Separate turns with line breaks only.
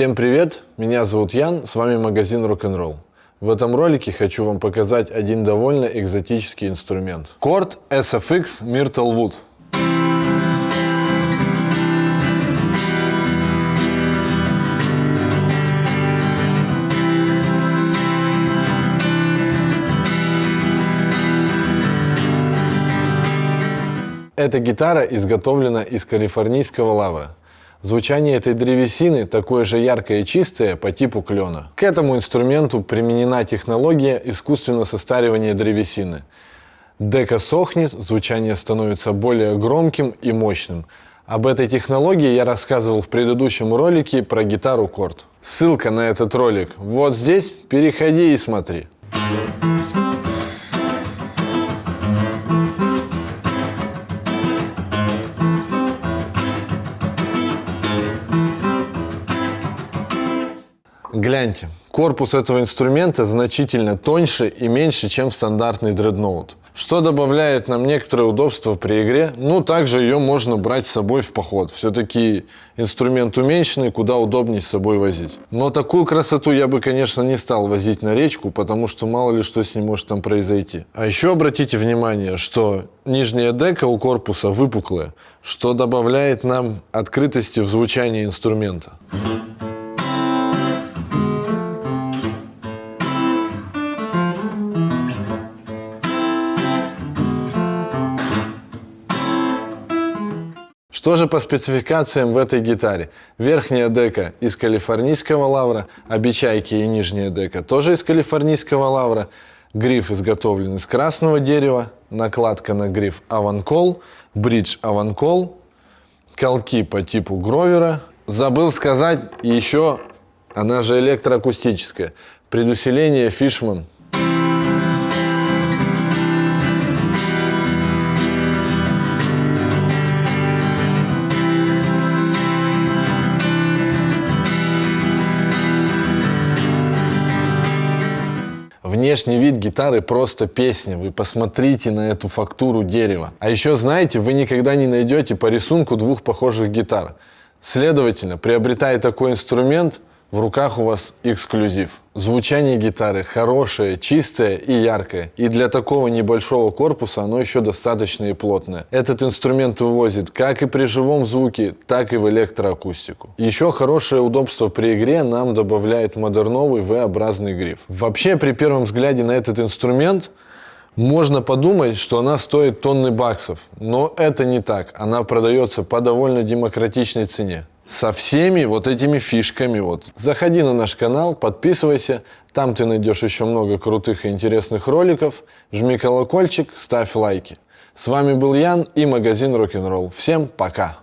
Всем привет, меня зовут Ян, с вами магазин Rock'n'Roll. В этом ролике хочу вам показать один довольно экзотический инструмент. Корд SFX Myrtle Wood. Эта гитара изготовлена из калифорнийского лавра. Звучание этой древесины такое же яркое и чистое по типу клена. К этому инструменту применена технология искусственного состаривания древесины. Дека сохнет, звучание становится более громким и мощным. Об этой технологии я рассказывал в предыдущем ролике про гитару Корд. Ссылка на этот ролик вот здесь, переходи и смотри. Гляньте, корпус этого инструмента значительно тоньше и меньше, чем стандартный дредноут. Что добавляет нам некоторое удобство при игре, ну также ее можно брать с собой в поход. Все-таки инструмент уменьшенный, куда удобнее с собой возить. Но такую красоту я бы, конечно, не стал возить на речку, потому что мало ли что с ним может там произойти. А еще обратите внимание, что нижняя дека у корпуса выпуклая, что добавляет нам открытости в звучании инструмента. Что же по спецификациям в этой гитаре? Верхняя дека из калифорнийского лавра, обечайки и нижняя дека тоже из калифорнийского лавра. Гриф изготовлен из красного дерева, накладка на гриф Аванкол, бридж Аванкол, колки по типу Гровера. Забыл сказать еще, она же электроакустическая, предусиление Фишман Внешний вид гитары просто песня. Вы посмотрите на эту фактуру дерева. А еще знаете, вы никогда не найдете по рисунку двух похожих гитар. Следовательно, приобретая такой инструмент, в руках у вас эксклюзив. Звучание гитары хорошее, чистое и яркое. И для такого небольшого корпуса оно еще достаточно и плотное. Этот инструмент вывозит как и при живом звуке, так и в электроакустику. Еще хорошее удобство при игре нам добавляет модерновый V-образный гриф. Вообще при первом взгляде на этот инструмент можно подумать, что она стоит тонны баксов, но это не так. Она продается по довольно демократичной цене со всеми вот этими фишками. Вот. Заходи на наш канал, подписывайся, там ты найдешь еще много крутых и интересных роликов. Жми колокольчик, ставь лайки. С вами был Ян и магазин Rock'n'Roll. Всем пока!